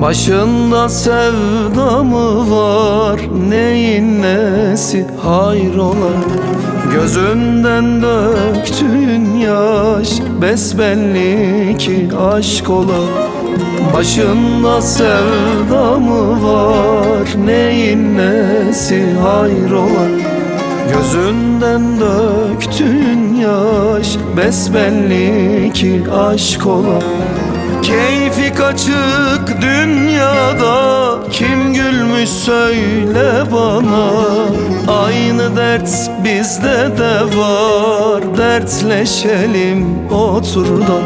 Başında sevda mı var Neyin nesi hayrola Gözünden döktüğün yaş Besbelli ki aşk ola Başında sevda mı var Neyin nesi hayrola Gözünden döktüğün yaş Besbelli ki aşk ola Keyfi kaçık dünyada. Kim gülmüş söyle bana. Aynı dert bizde de var. Dertleşelim otur da.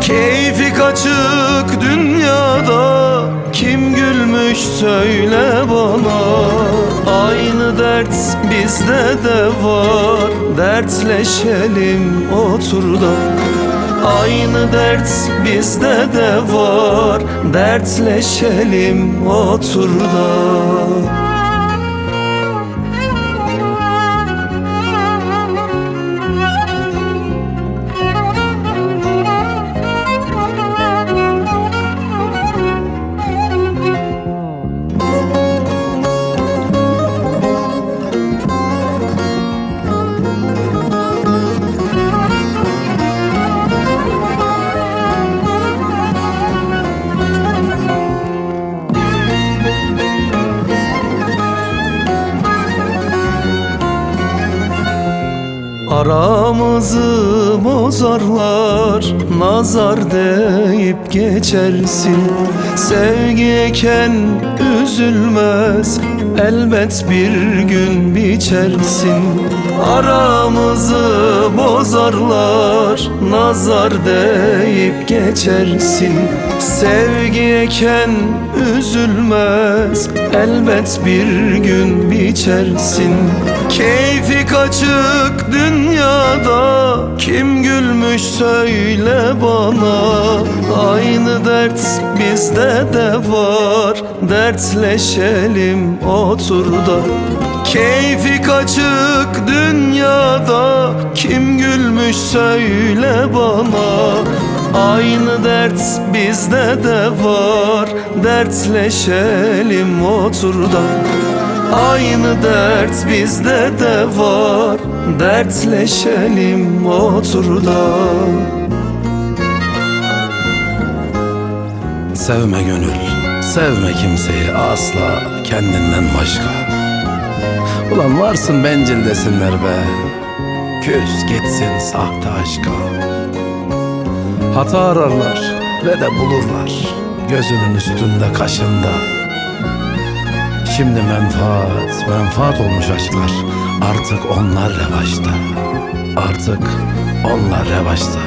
Keyfi kaçık dünyada. Kim gülmüş söyle bana. Aynı dert bizde de var. Dertleşelim otur da Aynı dert bizde de var. Dertleşelim otur da Aramızı bozarlar Nazar deyip geçersin. Sevgiyken üzülmez Elbet bir gün biçersin. Aramızı bozarlar. Nazar deyip geçersin. Sevgiyken üzülmez. Elbet bir gün biçersin. Keyfi kaçık dünyada. Kim gülmüş söyle bana. Aynı dert bizde de var. Dertleşelim otur da Keyfi kaçık dünyada. Kim gülmüş söyle bana. Aynı dert bizde de var. Dertleşelim otur da. Aynı dert bizde de var. Dertleşelim otur da. Sevme gönül, sevme kimseyi asla kendinden başka. Ulan varsın bencil desinler be, küs gitsin sahte aşka. Hata ararlar ve de bulurlar, gözünün üstünde kaşında. Şimdi menfaat, menfaat olmuş aşklar, artık onlar revaçta. Artık onlar revaçta.